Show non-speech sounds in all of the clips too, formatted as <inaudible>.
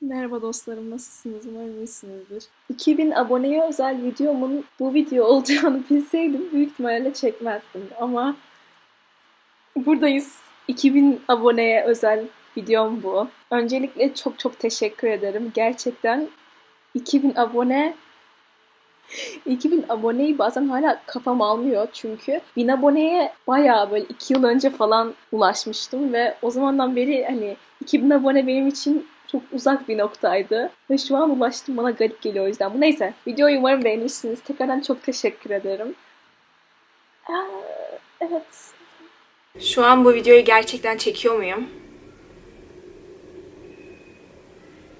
Merhaba dostlarım, nasılsınız? Umarım iyisinizdir. 2000 aboneye özel videomun bu video <laughs> olacağını bilseydim büyük ihtimalle çekmezdim. Ama buradayız. 2000 aboneye özel videom bu. Öncelikle çok çok teşekkür ederim. Gerçekten 2000 abone 2000 aboneyi bazen hala kafam almıyor çünkü 1000 aboneye bayağı böyle 2 yıl önce falan ulaşmıştım ve o zamandan beri hani 2000 abone benim için çok uzak bir noktaydı. Ve şu an ulaştım bana garip geliyor o yüzden. Neyse. Videoyu umarım beğenirsiniz. Tekrardan çok teşekkür ederim. Evet. Şu an bu videoyu gerçekten çekiyor muyum?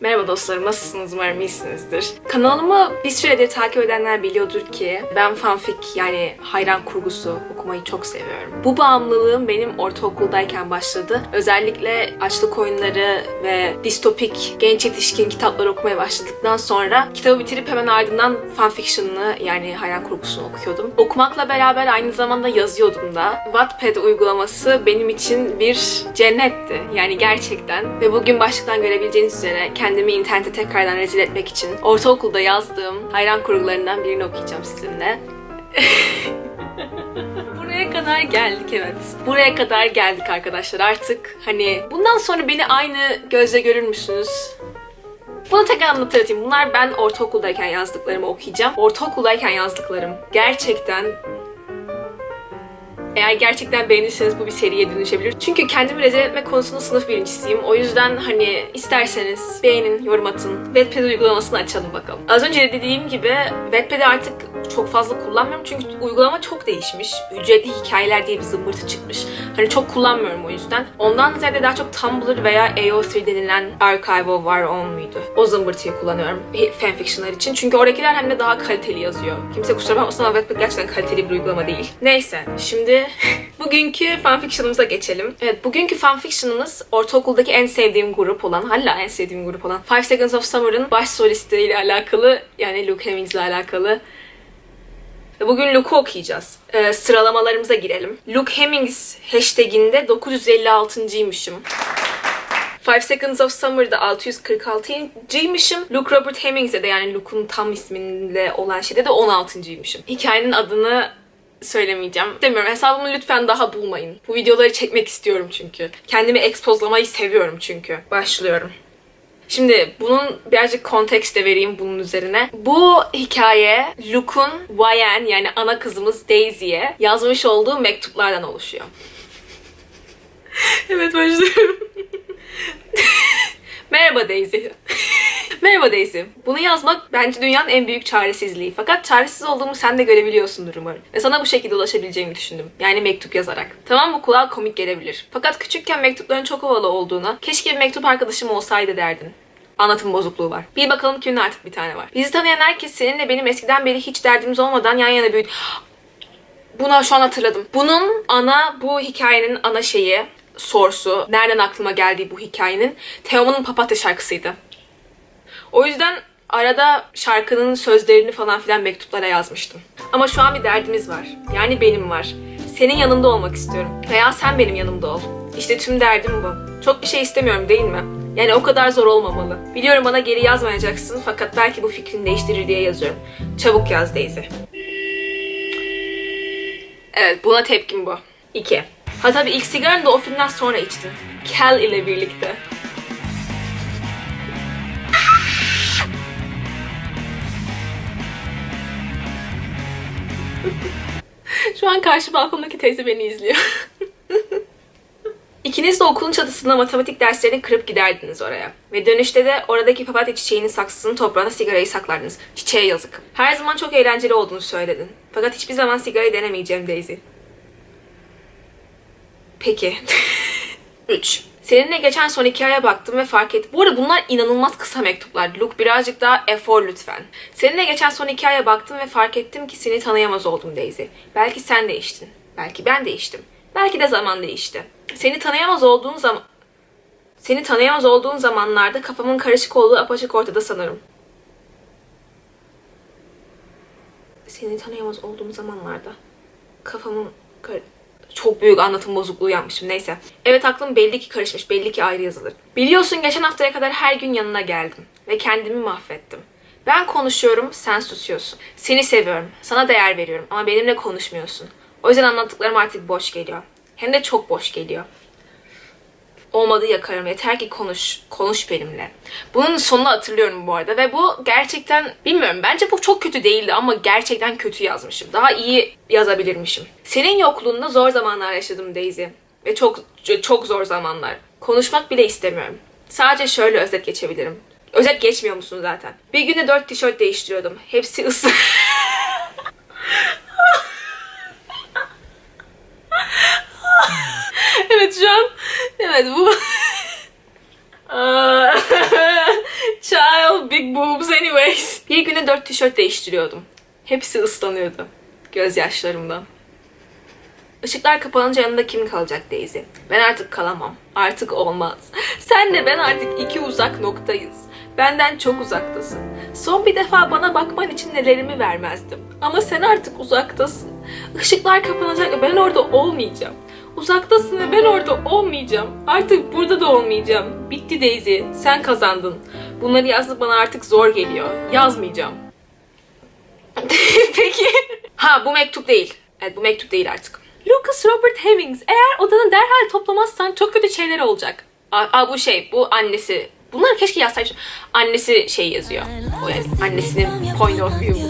Merhaba dostlarım, nasılsınız? Umarım iyisinizdir. Kanalımı bir süredir takip edenler biliyordur ki ben fanfic yani hayran kurgusu okumayı çok seviyorum. Bu bağımlılığım benim ortaokuldayken başladı. Özellikle açlık oyunları ve distopik genç yetişkin kitapları okumaya başladıktan sonra kitabı bitirip hemen ardından fanfiction'ını yani hayran kurgusunu okuyordum. Okumakla beraber aynı zamanda yazıyordum da. Wattpad uygulaması benim için bir cennetti. Yani gerçekten. Ve bugün başlıktan görebileceğiniz üzere kendimi internete tekrardan rezil etmek için ortaokulda yazdığım hayran kurgularından birini okuyacağım sizinle. <laughs> <laughs> Buraya kadar geldik evet. Buraya kadar geldik arkadaşlar artık. Hani bundan sonra beni aynı gözle görür müsünüz? Bunu tekrar anlatayım. Bunlar ben ortaokuldayken yazdıklarımı okuyacağım. Ortaokuldayken yazdıklarım gerçekten eğer gerçekten beğenirseniz bu bir seriye dönüşebilir. Çünkü kendimi rezil etme konusunda sınıf birincisiyim. O yüzden hani isterseniz beğenin, yorum atın. Wattpad uygulamasını açalım bakalım. Az önce de dediğim gibi Wattpad'i artık çok fazla kullanmıyorum çünkü uygulama çok değişmiş. Ücretli hikayeler diye bir zımbırtı çıkmış. Hani çok kullanmıyorum o yüzden. Ondan ziyade daha çok Tumblr veya AO3 denilen Archive Our Own muydu? O zımbırtıyı kullanıyorum fanfictionlar için. Çünkü oradakiler hem de daha kaliteli yazıyor. Kimse kusura bakmasın ama Wattpad gerçekten kaliteli bir uygulama değil. Neyse şimdi <laughs> bugünkü fanfiction'ımıza geçelim. Evet bugünkü fanfiction'ımız ortaokuldaki en sevdiğim grup olan, hala en sevdiğim grup olan Five Seconds of Summer'ın baş solistiyle alakalı yani Luke Hemmings ile alakalı Bugün Luke'u okuyacağız. Ee, sıralamalarımıza girelim. Luke Hemmings hashtaginde 956'ymışım. Five Seconds of Summer'da 646'ymışım. Luke Robert Hemmings'e de yani Luke'un tam ismiyle olan şeyde de 16'ymışım. Hikayenin adını söylemeyeceğim. Demiyorum hesabımı lütfen daha bulmayın. Bu videoları çekmek istiyorum çünkü. Kendimi ekspozlamayı seviyorum çünkü. Başlıyorum. Şimdi bunun birazcık kontekst de vereyim bunun üzerine. Bu hikaye Luke'un YN yani ana kızımız Daisy'ye yazmış olduğu mektuplardan oluşuyor. <laughs> evet başlıyorum. Merhaba Daisy. <laughs> Merhaba Daisy. Bunu yazmak bence dünyanın en büyük çaresizliği. Fakat çaresiz olduğumu sen de görebiliyorsundur umarım. Ve sana bu şekilde ulaşabileceğimi düşündüm. Yani mektup yazarak. Tamam bu kulağa komik gelebilir. Fakat küçükken mektupların çok havalı olduğuna, keşke bir mektup arkadaşım olsaydı derdin. Anlatım bozukluğu var. Bir bakalım kimin artık bir tane var. Bizi tanıyan herkes seninle benim eskiden beri hiç derdimiz olmadan yan yana büyüdü. <gasps> Buna şu an hatırladım. Bunun ana, bu hikayenin ana şeyi, sorsu, nereden aklıma geldiği bu hikayenin Teoman'ın Papatya şarkısıydı. O yüzden arada şarkının sözlerini falan filan mektuplara yazmıştım. Ama şu an bir derdimiz var. Yani benim var. Senin yanında olmak istiyorum. Veya sen benim yanımda ol. İşte tüm derdim bu. Çok bir şey istemiyorum değil mi? Yani o kadar zor olmamalı. Biliyorum bana geri yazmayacaksın fakat belki bu fikrini değiştirir diye yazıyorum. Çabuk yaz Daisy. Evet buna tepkim bu. 2. Ha tabii ilk sigaranı da o filmden sonra içtin. Kel ile birlikte. Şu an karşı balkondaki teyze beni izliyor. İkiniz de okulun çatısında matematik derslerini kırıp giderdiniz oraya. Ve dönüşte de oradaki papatya çiçeğinin saksısının toprağına sigarayı saklardınız. Çiçeğe yazık. Her zaman çok eğlenceli olduğunu söyledin. Fakat hiçbir zaman sigarayı denemeyeceğim Daisy. Peki. <laughs> 3. Seninle geçen son hikayeye baktım ve fark ettim. Bu arada bunlar inanılmaz kısa mektuplar. Luke birazcık daha efor lütfen. Seninle geçen son hikayeye baktım ve fark ettim ki seni tanıyamaz oldum Daisy. Belki sen değiştin. Belki ben değiştim. Belki de zaman değişti. Seni tanıyamaz olduğun zaman... Seni tanıyamaz olduğun zamanlarda kafamın karışık olduğu apaçık ortada sanırım. Seni tanıyamaz olduğum zamanlarda kafamın kar... çok büyük anlatım bozukluğu yapmışım neyse. Evet aklım belli ki karışmış, belli ki ayrı yazılır. Biliyorsun geçen haftaya kadar her gün yanına geldim ve kendimi mahvettim. Ben konuşuyorum, sen susuyorsun. Seni seviyorum, sana değer veriyorum ama benimle konuşmuyorsun. O yüzden anlattıklarım artık boş geliyor. Hem de çok boş geliyor. Olmadı yakarım. Yeter ki konuş. Konuş benimle. Bunun sonunu hatırlıyorum bu arada. Ve bu gerçekten bilmiyorum. Bence bu çok kötü değildi ama gerçekten kötü yazmışım. Daha iyi yazabilirmişim. Senin yokluğunda zor zamanlar yaşadım Daisy. Ve çok çok zor zamanlar. Konuşmak bile istemiyorum. Sadece şöyle özet geçebilirim. Özet geçmiyor musun zaten? Bir günde dört tişört değiştiriyordum. Hepsi ısı... <laughs> <laughs> evet şu an... Evet bu... <laughs> Child, big boobs anyways. Bir günde dört tişört değiştiriyordum. Hepsi ıslanıyordu. Gözyaşlarımdan. Işıklar kapanınca yanında kim kalacak Daisy? Ben artık kalamam. Artık olmaz. Senle ben artık iki uzak noktayız. Benden çok uzaktasın. Son bir defa bana bakman için nelerimi vermezdim. Ama sen artık uzaktasın. Işıklar kapanacak ve ben orada olmayacağım. Uzaktasın ve ben orada olmayacağım. Artık burada da olmayacağım. Bitti Daisy. Sen kazandın. Bunları yazmak bana artık zor geliyor. Yazmayacağım. <laughs> Peki. Ha bu mektup değil. Evet bu mektup değil artık. Lucas Robert Hemmings eğer odanı derhal toplamazsan çok kötü şeyler olacak. Aa, bu şey bu annesi. Bunları keşke yazsaymışım. Annesi şey yazıyor. O yani annesinin point of view.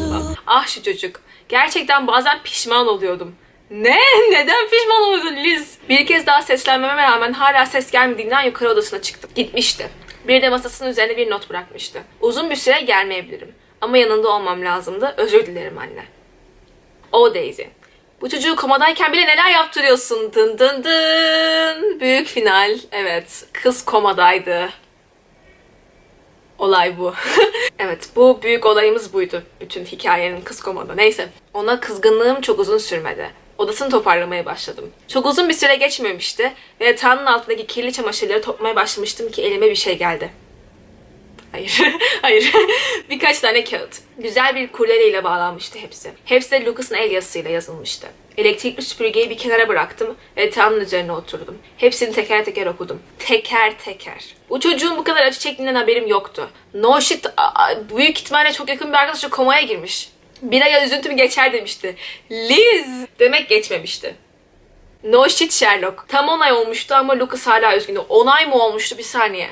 Ah şu çocuk. Gerçekten bazen pişman oluyordum. Ne? <laughs> Neden pişman oluyordun Liz? Bir kez daha seslenmeme rağmen hala ses gelmediğinden yukarı odasına çıktım. Gitmişti. Bir de masasının üzerine bir not bırakmıştı. Uzun bir süre gelmeyebilirim. Ama yanında olmam lazımdı. Özür dilerim anne. O Daisy. Bu çocuğu komadayken bile neler yaptırıyorsun? Dın dın dın. Büyük final. Evet. Kız komadaydı. Olay bu. <laughs> evet bu büyük olayımız buydu. Bütün hikayenin kız komada. Neyse. Ona kızgınlığım çok uzun sürmedi. Odasını toparlamaya başladım. Çok uzun bir süre geçmemişti ve yatağının altındaki kirli çamaşırları toplamaya başlamıştım ki elime bir şey geldi. Hayır, <laughs> hayır. Birkaç tane kağıt. Güzel bir kurdeleyle bağlanmıştı hepsi. Hepsi de Lucas'ın el yazısıyla yazılmıştı. Elektrikli süpürgeyi bir kenara bıraktım ve yatağımın üzerine oturdum. Hepsini teker teker okudum. Teker teker. Bu çocuğun bu kadar acı çektiğinden haberim yoktu. No shit, büyük ihtimalle çok yakın bir arkadaşı komaya girmiş. Bir aya üzüntüm geçer demişti. Liz! Demek geçmemişti. No shit Sherlock. Tam 10 ay olmuştu ama Lucas hala üzgündü. 10 ay mı olmuştu bir saniye.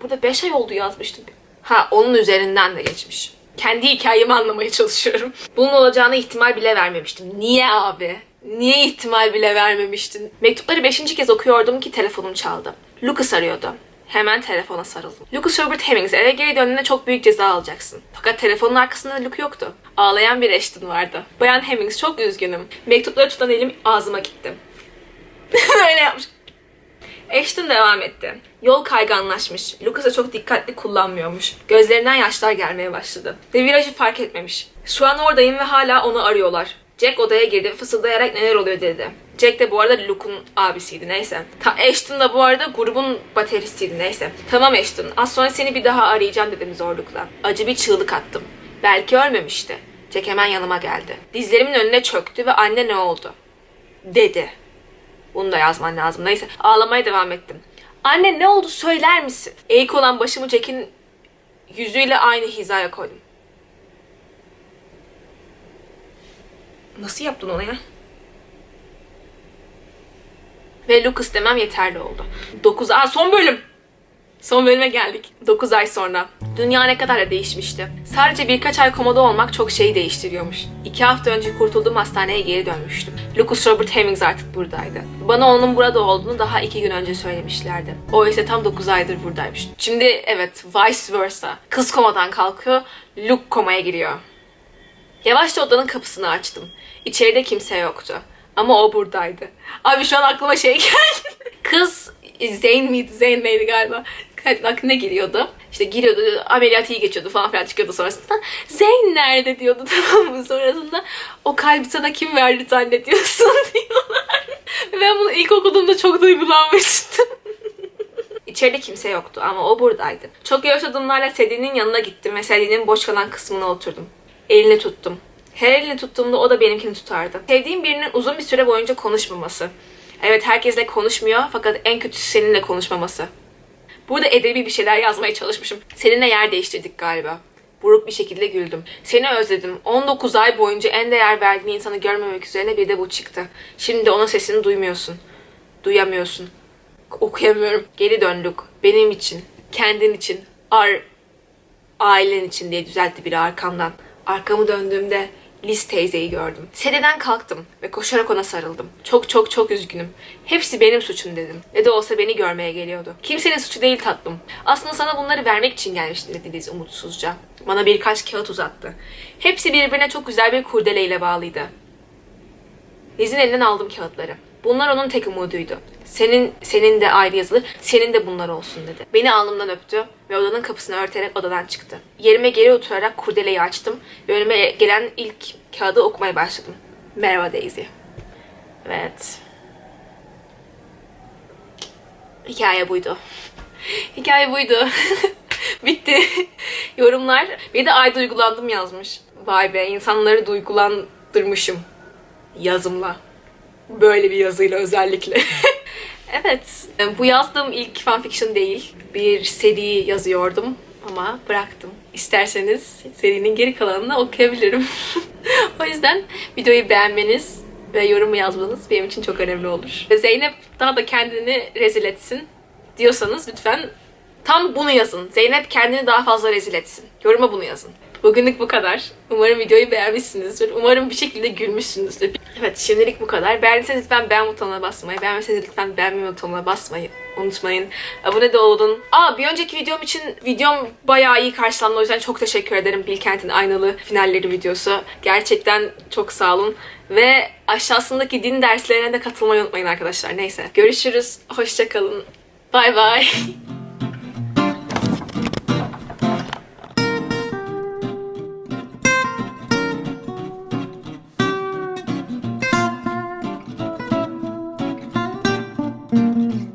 Burada 5 ay oldu yazmıştım. Ha onun üzerinden de geçmiş. Kendi hikayemi anlamaya çalışıyorum. Bunun olacağına ihtimal bile vermemiştim. Niye abi? Niye ihtimal bile vermemiştin? Mektupları 5. kez okuyordum ki telefonum çaldı. Lucas arıyordu. Hemen telefona sarıldım. Lucas Robert Hemmings eve geri döndüğünde çok büyük ceza alacaksın. Fakat telefonun arkasında Luke yoktu. Ağlayan bir Ashton vardı. Bayan Hemmings çok üzgünüm. Mektupları tutan elim ağzıma gitti. <laughs> Öyle yapmış. Ashton devam etti. Yol kayganlaşmış. Lucas'a çok dikkatli kullanmıyormuş. Gözlerinden yaşlar gelmeye başladı. Ve virajı fark etmemiş. Şu an oradayım ve hala onu arıyorlar. Jack odaya girdi ve fısıldayarak neler oluyor dedi. Jack de bu arada Luke'un abisiydi neyse. Ta Ashton da bu arada grubun bateristiydi neyse. Tamam Ashton az sonra seni bir daha arayacağım dedim zorlukla. Acı bir çığlık attım. Belki ölmemişti. Jack hemen yanıma geldi. Dizlerimin önüne çöktü ve anne ne oldu? Dedi. Bunu da yazman lazım. Neyse ağlamaya devam ettim. Anne ne oldu söyler misin? Eğik olan başımı Jack'in yüzüyle aynı hizaya koydum. Nasıl yaptın onu ya? Ve Lucas demem yeterli oldu. 9 Aa son bölüm. Son bölüme geldik. 9 ay sonra. Dünya ne kadar da değişmişti. Sadece birkaç ay komada olmak çok şeyi değiştiriyormuş. İki hafta önce kurtulduğum hastaneye geri dönmüştüm. Lucas Robert Hemmings artık buradaydı. Bana onun burada olduğunu daha iki gün önce söylemişlerdi. O ise tam 9 aydır buradaymış. Şimdi evet vice versa. Kız komadan kalkıyor, Luke komaya giriyor. Yavaşça odanın kapısını açtım. İçeride kimse yoktu. Ama o buradaydı. Abi şu an aklıma şey <laughs> geldi. Kız Zeyn miydi? Zeyn neydi galiba? Aklına giriyordu. İşte giriyordu, ameliyat iyi geçiyordu falan filan çıkıyordu sonrasında. Zeyn nerede diyordu <laughs> tamam mı? Sonrasında o kalbi sana kim verdi zannediyorsun <laughs> diyorlar. Ben bunu ilk okuduğumda çok duygulanmıştım. İçeride kimse yoktu ama o buradaydı. Çok yavaş adımlarla Sedin'in yanına gittim ve Sedin'in boş kalan kısmına oturdum. Elini tuttum. Her elini tuttuğumda o da benimkini tutardı. Sevdiğim birinin uzun bir süre boyunca konuşmaması. Evet herkesle konuşmuyor fakat en kötüsü seninle konuşmaması. Burada edebi bir şeyler yazmaya çalışmışım. Seninle yer değiştirdik galiba. Buruk bir şekilde güldüm. Seni özledim. 19 ay boyunca en değer verdiğin insanı görmemek üzerine bir de bu çıktı. Şimdi onun sesini duymuyorsun. Duyamıyorsun. Okuyamıyorum. Geri döndük. Benim için. Kendin için. Ar ailen için diye düzeltti biri arkamdan. Arkamı döndüğümde Liz teyzeyi gördüm. Sededen kalktım ve koşarak ona sarıldım. Çok çok çok üzgünüm. Hepsi benim suçum dedim. Ne de olsa beni görmeye geliyordu. Kimsenin suçu değil tatlım. Aslında sana bunları vermek için gelmiştim dedi Liz umutsuzca. Bana birkaç kağıt uzattı. Hepsi birbirine çok güzel bir kurdeleyle bağlıydı. Liz'in elinden aldım kağıtları. Bunlar onun tek umuduydu. Senin senin de ayrı yazılı, senin de bunlar olsun dedi. Beni alnımdan öptü ve odanın kapısını örterek odadan çıktı. Yerime geri oturarak kurdeleyi açtım ve önüme gelen ilk kağıdı okumaya başladım. Merhaba Daisy. Evet. Hikaye buydu. Hikaye buydu. <laughs> Bitti. Yorumlar. Bir de ay duygulandım yazmış. Vay be insanları duygulandırmışım. Yazımla. Böyle bir yazıyla özellikle. <laughs> evet. Bu yazdığım ilk fanfiction değil. Bir seri yazıyordum ama bıraktım. İsterseniz serinin geri kalanını okuyabilirim. <laughs> o yüzden videoyu beğenmeniz ve yorumu yazmanız benim için çok önemli olur. Zeynep daha da kendini rezil etsin diyorsanız lütfen tam bunu yazın. Zeynep kendini daha fazla rezil etsin. Yoruma bunu yazın. Bugünlük bu kadar. Umarım videoyu beğenmişsinizdir. Umarım bir şekilde gülmüşsünüzdür. Evet şimdilik bu kadar. Beğendiyseniz lütfen beğen butonuna basmayı, beğenmeseniz lütfen beğenme butonuna basmayı unutmayın. Abone de olun. Aa bir önceki videom için videom bayağı iyi karşılandı. O yüzden çok teşekkür ederim. Bilkent'in aynalı finalleri videosu. Gerçekten çok sağ olun. Ve aşağısındaki din derslerine de katılmayı unutmayın arkadaşlar. Neyse. Görüşürüz. Hoşçakalın. Bay bay. <laughs>